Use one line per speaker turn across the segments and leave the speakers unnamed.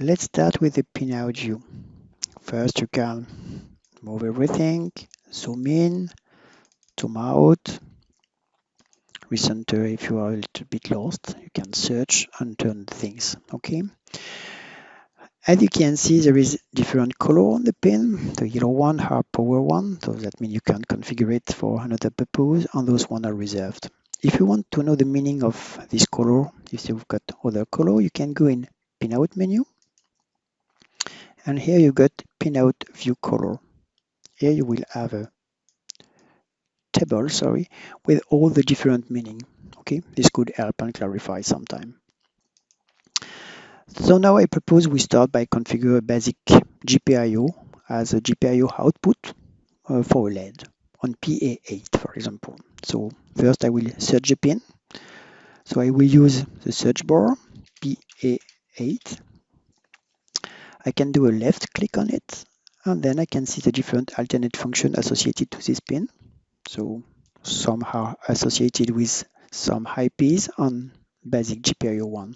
Let's start with the pinout view. First, you can move everything, zoom in, zoom out, recenter if you are a little bit lost. You can search and turn things, okay? As you can see, there is different color on the pin. The yellow one are power one, so that means you can configure it for another purpose, and those one are reserved. If you want to know the meaning of this color, if you've got other color, you can go in pinout menu, and here you got pinout view color. Here you will have a table, sorry, with all the different meaning. Okay, this could help and clarify sometime. So now I propose we start by configure a basic GPIO as a GPIO output uh, for a LED on PA8, for example. So first I will search the pin. So I will use the search bar PA8. I can do a left click on it and then I can see the different alternate function associated to this pin. So some are associated with some IPs on basic GPIO one.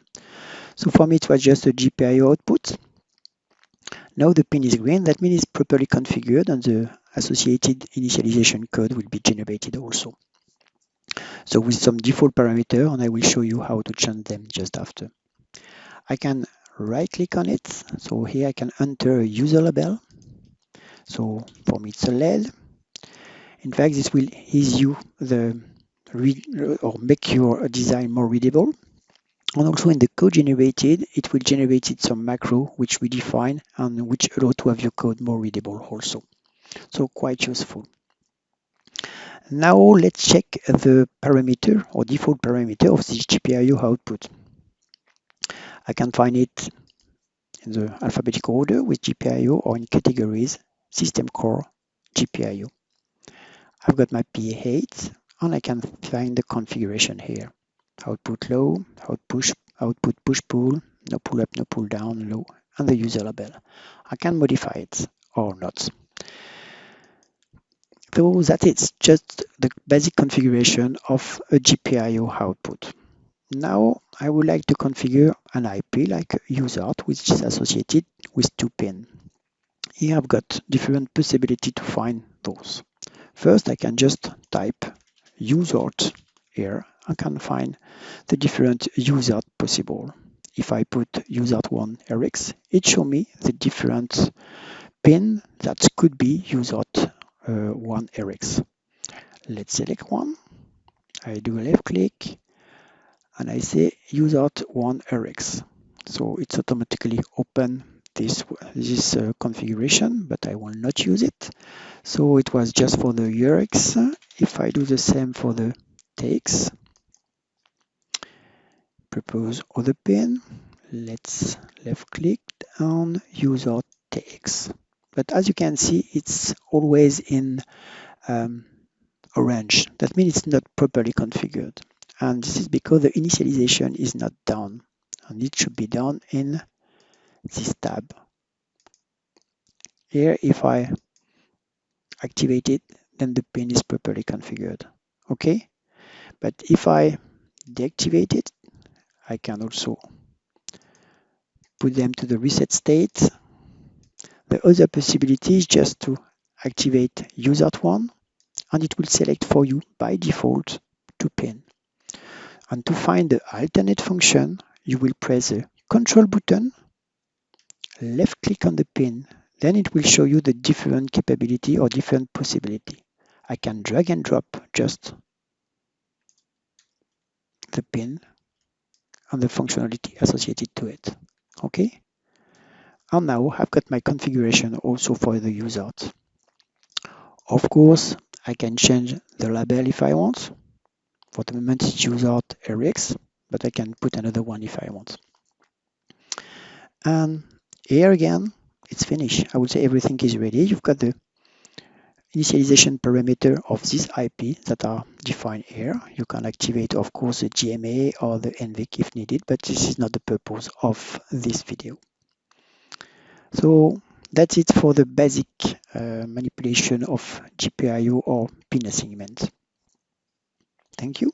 So for me, it was just a GPIO output. Now the pin is green, that means it's properly configured and the associated initialization code will be generated also. So with some default parameter, and I will show you how to change them just after. I can right click on it. So here I can enter a user label. So for me, it's a LED. In fact, this will ease you the read or make your design more readable. And also in the code generated, it will generate some macro which we define and which allow to have your code more readable also. So quite useful. Now let's check the parameter or default parameter of this GPIO output. I can find it in the alphabetical order with GPIO or in categories system core GPIO. I've got my PA8 and I can find the configuration here output low, output, output push pull, no pull up, no pull down, low, and the user label. I can modify it or not. So that is just the basic configuration of a GPIO output. Now I would like to configure an IP like USART which is associated with two pin. Here I've got different possibility to find those. First I can just type USART here I can find the different USART possible. If I put USART1 RX, it show me the different pin that could be USART uh, 1 RX. Let's select one. I do a left click and I say USART1 RX. So it's automatically open this this uh, configuration, but I will not use it. So it was just for the URX. If I do the same for the TX, propose other pin. Let's left click on USART TX. But as you can see, it's always in um, orange. That means it's not properly configured. And this is because the initialization is not done. And it should be done in this tab. Here, if I activate it, then the pin is properly configured. Okay? But if I deactivate it, I can also put them to the reset state. The other possibility is just to activate USART1 and it will select for you by default to pin. And to find the alternate function, you will press the control button, left click on the pin, then it will show you the different capability or different possibility. I can drag and drop just the pin and the functionality associated to it. Okay. And now I've got my configuration also for the USART. Of course, I can change the label if I want. For the moment, it's out RX, but I can put another one if I want. And here again, it's finished. I would say everything is ready. You've got the initialization parameter of this IP that are defined here. You can activate, of course, the DMA or the NVIC if needed, but this is not the purpose of this video. So that's it for the basic uh, manipulation of GPIO or pin assignment. Thank you.